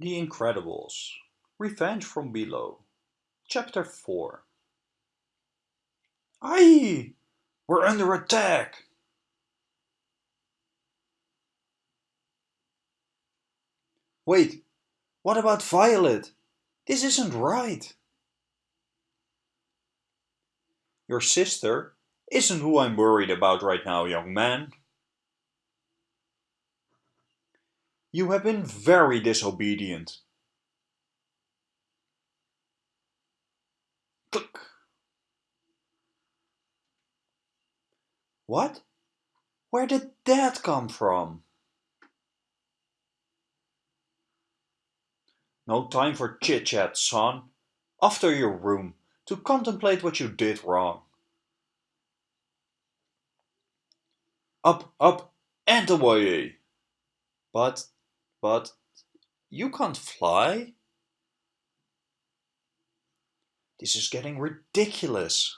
The Incredibles Revenge from Below Chapter 4 Aye! We're under attack! Wait, what about Violet? This isn't right! Your sister isn't who I'm worried about right now, young man. You have been very disobedient. Click. What? Where did that come from? No time for chit-chat, son. Off to your room to contemplate what you did wrong. Up, up, and away! But but you can't fly? This is getting ridiculous.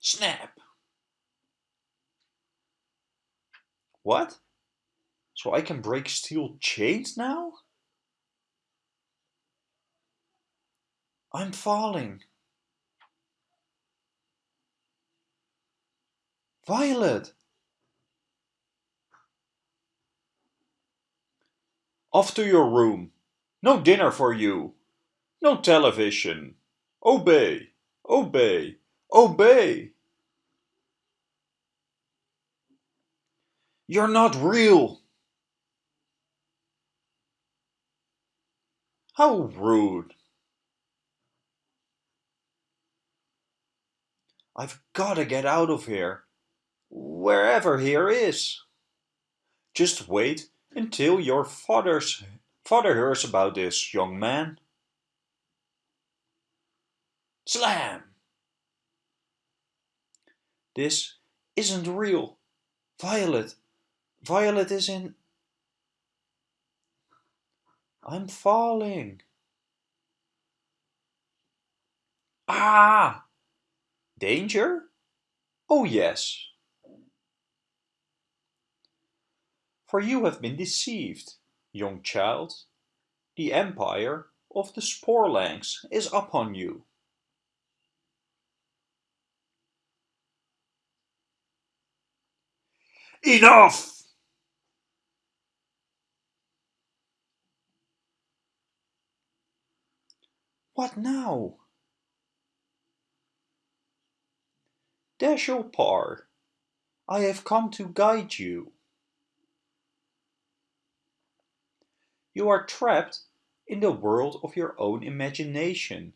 Snap! What? So I can break steel chains now? I'm falling. Violet! Off to your room. No dinner for you. No television. Obey, obey, obey. You're not real. How rude. I've got to get out of here. Wherever here is. Just wait until your father's, father hears about this, young man. Slam! This isn't real. Violet. Violet is in... I'm falling. Ah! Danger? Oh yes. For you have been deceived, young child. The empire of the Sporlangs is upon you. Enough! What now? Dashopar, I have come to guide you. You are trapped in the world of your own imagination,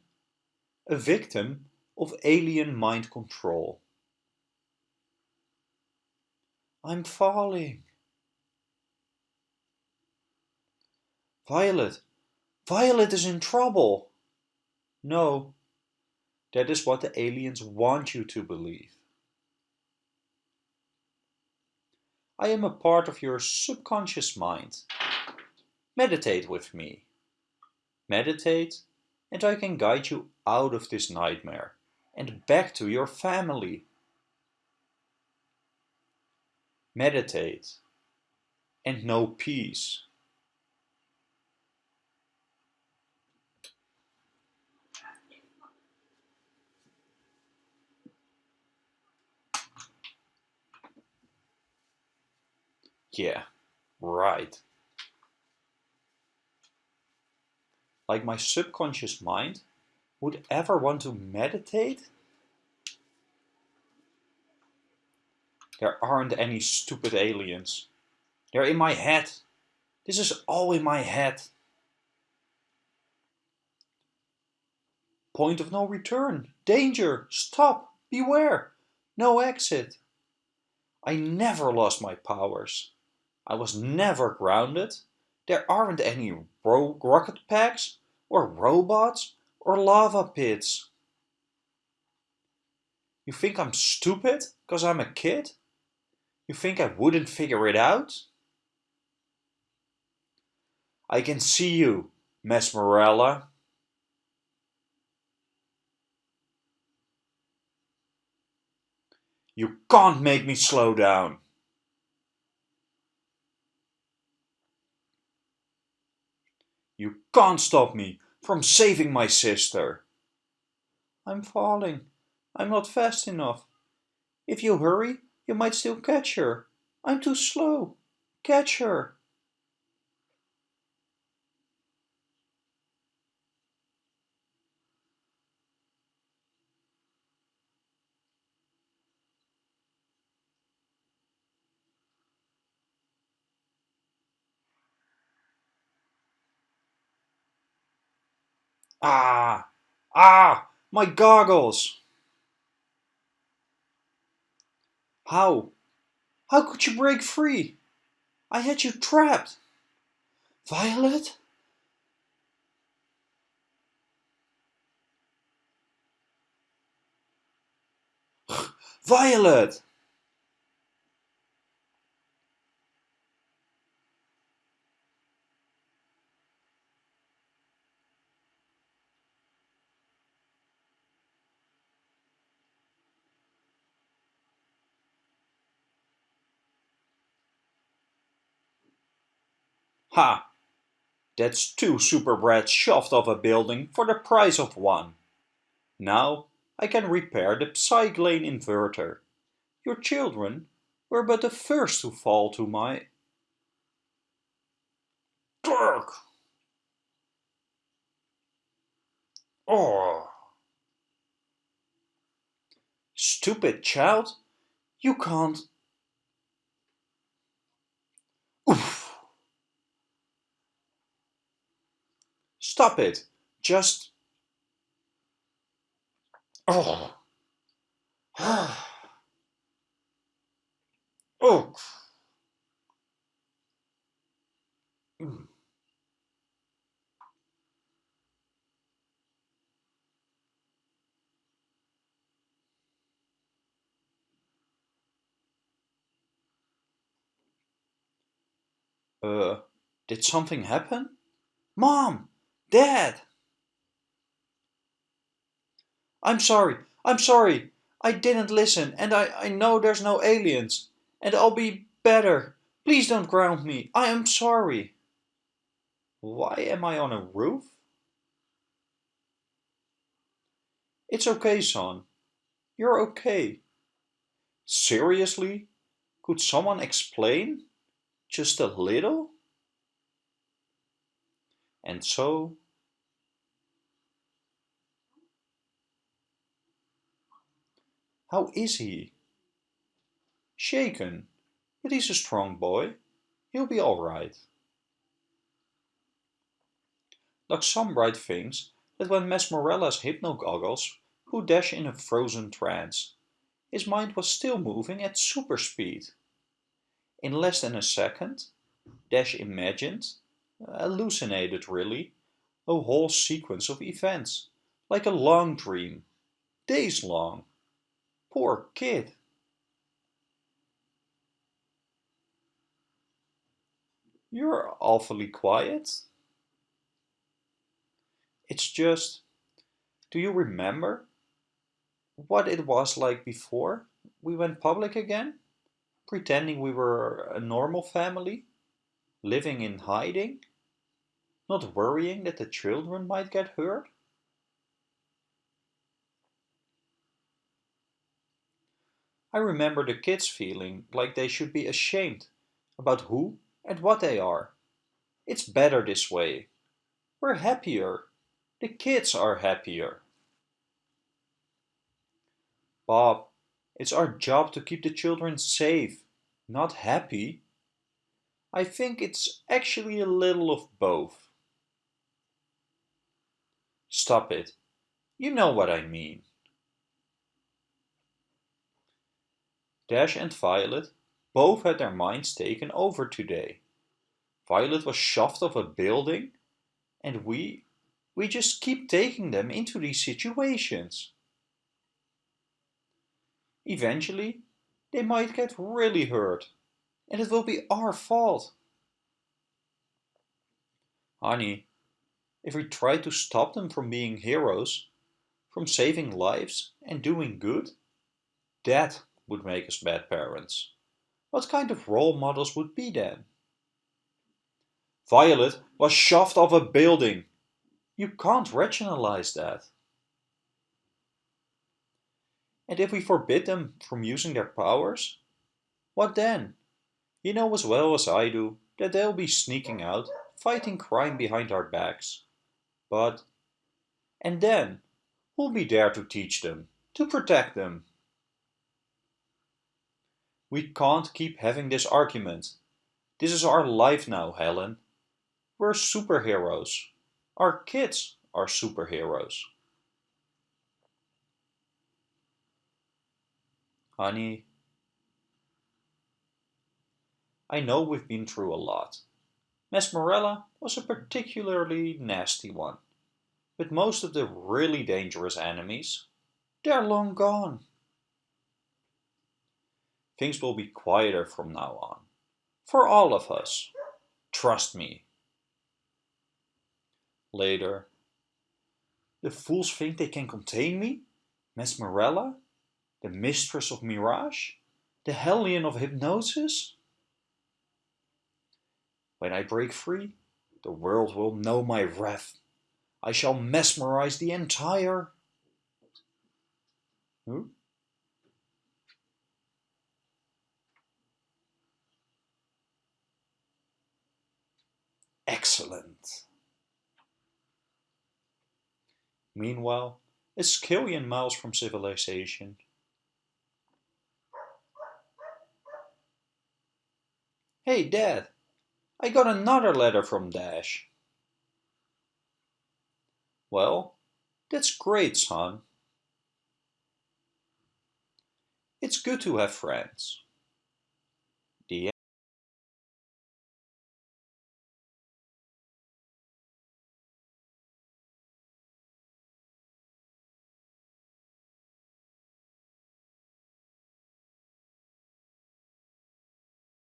a victim of alien mind control. I'm falling. Violet, Violet is in trouble. No, that is what the aliens want you to believe. I am a part of your subconscious mind. Meditate with me. Meditate and I can guide you out of this nightmare and back to your family. Meditate and know peace. Yeah, right. Like my subconscious mind, would ever want to meditate? There aren't any stupid aliens. They're in my head. This is all in my head. Point of no return. Danger. Stop. Beware. No exit. I never lost my powers. I was never grounded. There aren't any rocket packs, or robots, or lava pits. You think I'm stupid because I'm a kid? You think I wouldn't figure it out? I can see you, Mesmerella. You can't make me slow down. You can't stop me from saving my sister. I'm falling. I'm not fast enough. If you hurry, you might still catch her. I'm too slow. Catch her. Ah! Ah! My goggles! How? How could you break free? I had you trapped. Violet? Violet! Ha! That's two super brats shoved off a building for the price of one. Now I can repair the Psyglane inverter. Your children were but the first to fall to my... Dirk! Oh! Stupid child! You can't... Oof! Stop it! Just... Oh! oh! Mm. Uh, did something happen? Mom! Dad! I'm sorry, I'm sorry. I didn't listen, and I, I know there's no aliens. And I'll be better. Please don't ground me. I am sorry. Why am I on a roof? It's okay, son. You're okay. Seriously? Could someone explain? Just a little? And so... How is he? Shaken, but he's a strong boy. He'll be all right. Like some bright thinks that when Mesmerella's hypno-goggles put Dash in a frozen trance, his mind was still moving at super speed. In less than a second, Dash imagined, hallucinated really, a whole sequence of events, like a long dream, days long. Poor kid. You're awfully quiet. It's just, do you remember what it was like before we went public again? Pretending we were a normal family? Living in hiding? Not worrying that the children might get hurt? I remember the kids feeling like they should be ashamed about who and what they are. It's better this way. We're happier. The kids are happier. Bob, it's our job to keep the children safe, not happy. I think it's actually a little of both. Stop it. You know what I mean. Dash and Violet both had their minds taken over today. Violet was shoved off a building and we, we just keep taking them into these situations. Eventually, they might get really hurt and it will be our fault. Honey, if we try to stop them from being heroes, from saving lives and doing good, that would make us bad parents. What kind of role models would be then? Violet was shoved off a building. You can't rationalize that. And if we forbid them from using their powers, what then? You know as well as I do that they'll be sneaking out, fighting crime behind our backs. But, and then, who'll be there to teach them, to protect them? We can't keep having this argument. This is our life now, Helen. We're superheroes. Our kids are superheroes. Honey, I know we've been through a lot. Mesmerella was a particularly nasty one. But most of the really dangerous enemies, they're long gone. Things will be quieter from now on. For all of us. Trust me. Later. The fools think they can contain me? Mesmerella? the mistress of mirage, the hellion of hypnosis? When I break free, the world will know my wrath. I shall mesmerize the entire... Huh? Excellent. Meanwhile, a skillion miles from civilization, Hey Dad, I got another letter from Dash. Well, that's great, son. It's good to have friends.